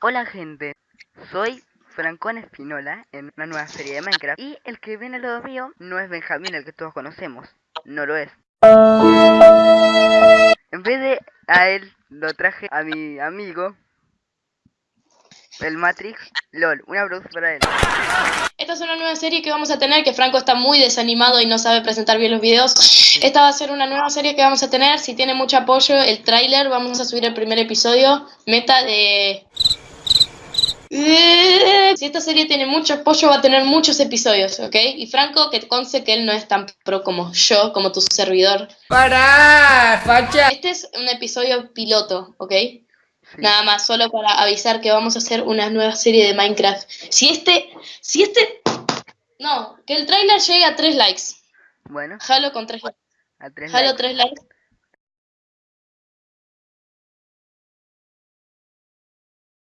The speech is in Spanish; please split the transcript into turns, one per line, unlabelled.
Hola gente, soy Francón Espinola en una nueva serie de Minecraft y el que viene lado mío no es Benjamín, el que todos conocemos, no lo es. En vez de a él lo traje a mi amigo, el Matrix LOL, un aplauso para él.
Esta es una nueva serie que vamos a tener, que Franco está muy desanimado y no sabe presentar bien los videos. Esta va a ser una nueva serie que vamos a tener, si tiene mucho apoyo, el tráiler, vamos a subir el primer episodio, meta de... Si esta serie tiene mucho apoyo, va a tener muchos episodios, ¿ok? Y Franco, que conste que él no es tan pro como yo, como tu servidor.
¡Para! ¡Facha!
Este es un episodio piloto, ¿ok? Nada más, solo para avisar que vamos a hacer una nueva serie de Minecraft. Si este, si este, no, que el trailer llegue a 3 likes.
Bueno,
Jalo con 3 likes.
a tres
Jalo
likes.
3 likes.